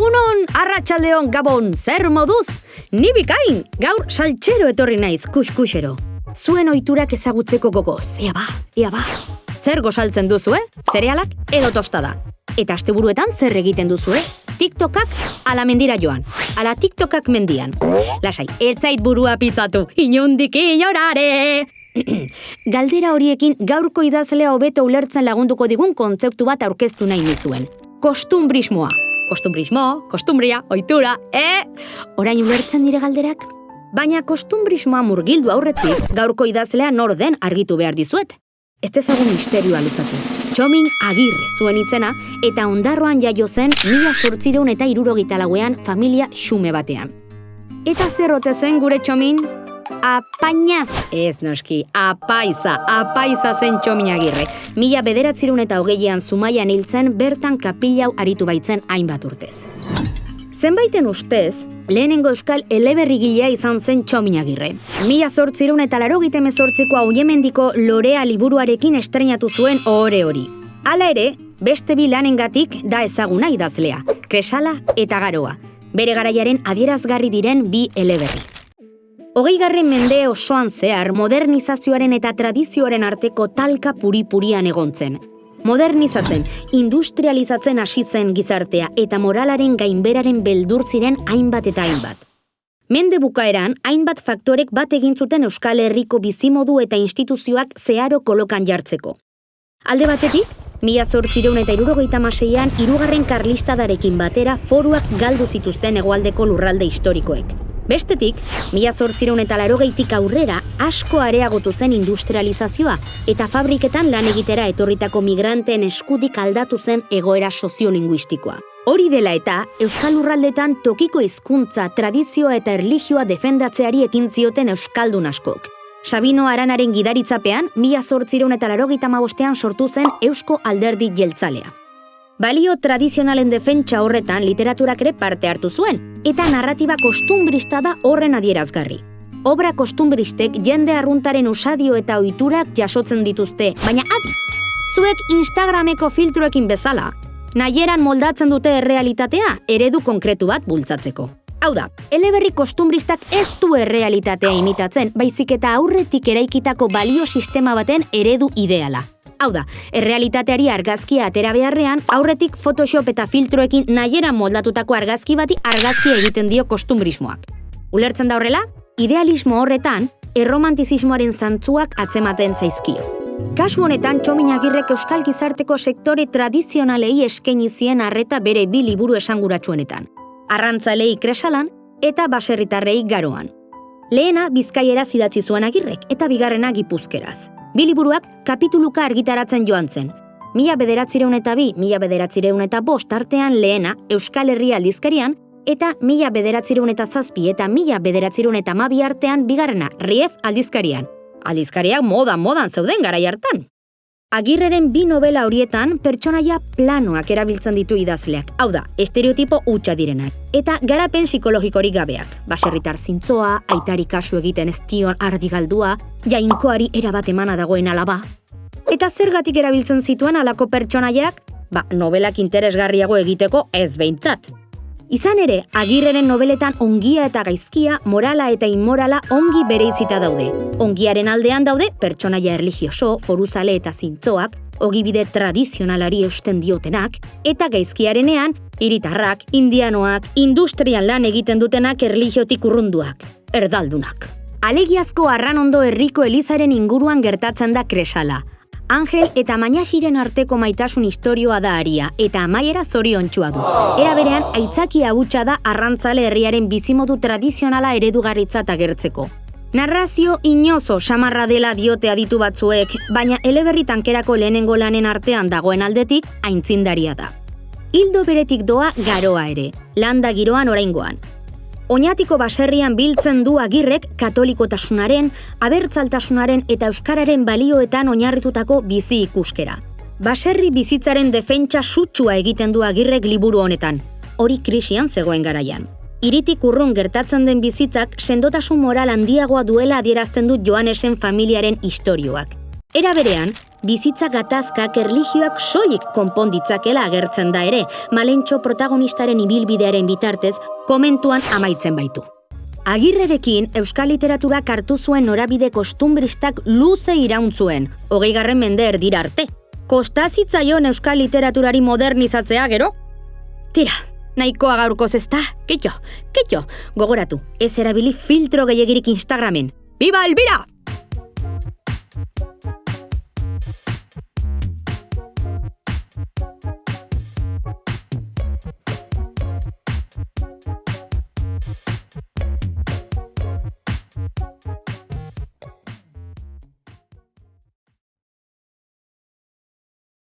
Egunon, arratsaldeon gabon, zer moduz? Ni bikain, gaur saltxero etorri naiz, kus-kusero. Zuen ohiturak ezagutzeko gogoz, ea ba, ea ba. Zer gozaltzen duzu, eh? Zerealak edo tostada. Eta asteburuetan zer egiten duzu, eh? TikTokak ala mendira joan, ala TikTokak mendian. Lasai, etzait burua pitzatu, inundik inorare! Galdera horiekin gaurko idazlea hobeto ulertzen lagunduko digun kontzeptu bat aurkeztu nahi nizuen. Kostumbrismoa. Kostumbrismo, kostumbria, ohitura, e? Orain ulertzen dire galderak? Baina kostumbrismoa murgildu aurretik gaurko idazlea nor den argitu behar dizuet. Ez dezagun misterioa luzatu. Txomin agirre zuen itzena eta ondarroan jaio zen mila zortzireun eta irurogita lauean familia xume batean. Eta zerrote zen gure txomin? Apaina! Ez noski, apaiza, apaiza zen txomin agirre. Mila bederatzirun eta hogeian zumaian hiltzen bertan kapilau aritu baitzen hainbat urtez. Zenbaiten ustez, lehenengo euskal eleberrigilea izan zen txomin agirre. Mila zortzirun eta laro zortziko hauemendiko lorea liburuarekin estrenatu zuen ohore hori. Hala ere, beste bi lanengatik da ezaguna idazlea, kresala eta garoa. Bere garaiaren adierazgarri diren bi eleberri. Hogei garren mende osoan zehar modernizazioaren eta tradizioaren arteko talka puri-purian egontzen. Modernizatzen, industrializatzen hasi zen gizartea eta moralaren gainberaren beldur ziren hainbat eta hainbat. Mende bukaeran, hainbat faktorek bat egin zuten Euskal Herriko bizimodu eta instituzioak zeharo kolokan jartzeko. Alde batetik, mila zortzireun eta irurogeita maseian, irugarren karlistadarekin batera foruak galdu zituzten hegoaldeko lurralde historikoek. Bestetik, mila zortzireun eta larogeitik aurrera asko areagotu zen industrializazioa eta fabriketan lan egitera etorritako migranteen eskudik aldatu zen egoera soziolinguistikoa. Hori dela eta, Euskal Lurraldetan tokiko hizkuntza, tradizioa eta erlijioa defendatzeari ekin zioten Euskaldun askok. Sabino Aranaren gidaritzapean, mila zortzireun eta larogeita sortu zen Eusko Alderdi Jeltzalea. Balio tradizionalen defentsa horretan literaturak ere parte hartu zuen, eta narratiba kostumbrista da horren adierazgarri. Obra kostumbristek jende arruntaren usadio eta ohiturak jasotzen dituzte, baina adi, zuek Instagrameko filtruekin bezala, nahieran moldatzen dute errealitatea eredu konkretu bat bultzatzeko. Hau da, eleberri kostumbristak ez du errealitatea imitatzen, baizik eta aurretik eraikitako balio sistema baten eredu ideala. Hau da, errealitateari argazkia atera beharrean, aurretik Photoshop eta filtroekin nahiera moldatutako argazki bati argazkia egiten dio kostumbrismoak. Ulertzen da horrela, idealismo horretan, erromantizismoaren zantzuak atzematen zaizkio. Kasu honetan, txominagirrek euskal gizarteko sektore tradizionalei eskaini zien arreta bere bi liburu esanguratsuenetan. Arrantzalei kresalan eta baserritarrei garoan. Lehena bizkaiera zidatzi zuen agirrek eta bigarrena gipuzkeraz. Biliburuak kapituluka argitaratzen joan zen. Mila bederatzireun eta bi, mila bederatzireun eta bost artean lehena Euskal Herria aldizkarian, eta mila bederatzireun eta zazpi eta mila bederatzireun eta mabi artean bigarrena Rief aldizkarian. Aldizkariak moda-modan zeuden garai hartan. Agirreren bi novela horietan pertsonaia planoak erabiltzen ditu idazleak. Hau da, estereotipo hutsa direnak. Eta garapen psikologikorik gabeak. Baserritar zintzoa, aitari kasu egiten ez dion ardigaldua, jainkoari erabat emana dagoen alaba. Eta zergatik erabiltzen zituen alako pertsonaiak? Ba, novelak interesgarriago egiteko ez behintzat. Izan ere, agirreren nobeletan ongia eta gaizkia, morala eta inmorala ongi bere izita daude. Ongiaren aldean daude, pertsonaia erligioso, foruzale eta zintzoak, ogibide tradizionalari eusten diotenak, eta gaizkiarenean, hiritarrak, indianoak, industrian lan egiten dutenak erligiotik urrunduak, erdaldunak. Alegiazko arran ondo herriko elizaren inguruan gertatzen da kresala, Angel eta Mainaxiren arteko maitasun istorioa da aria eta amaiera zoriontsua du. Era berean aitzaki abutsa da arrantzale herriaren bizimodu tradizionala eredugarritzat agertzeko. Narrazio inozo samarra dela diote aditu batzuek, baina eleberri tankerako lehenengo lanen artean dagoen aldetik aintzindaria da. Hildo beretik doa garoa ere, landa giroan oraingoan. Oñatiko baserrian biltzen du agirrek katolikotasunaren, abertzaltasunaren eta euskararen balioetan oinarritutako bizi ikuskera. Baserri bizitzaren defentsa sutsua egiten du agirrek liburu honetan, hori krisian zegoen garaian. Iritik urrun gertatzen den bizitzak sendotasun moral handiagoa duela adierazten du Joanesen familiaren istorioak. Era berean, bizitza gatazkak erlijioak soilik konponditzakela agertzen da ere, malentxo protagonistaren ibilbidearen bitartez komentuan amaitzen baitu. Agirrerekin euskal literatura hartu zuen norabide kostumbristak luze irauntzuen, hogei garren mende erdira arte. Kostazitzaion euskal literaturari modernizatzea gero? Tira, nahikoa gaurkoz ezta, kitxo, kitxo, gogoratu, ez erabili filtro gehiagirik Instagramen. Biba Elbira!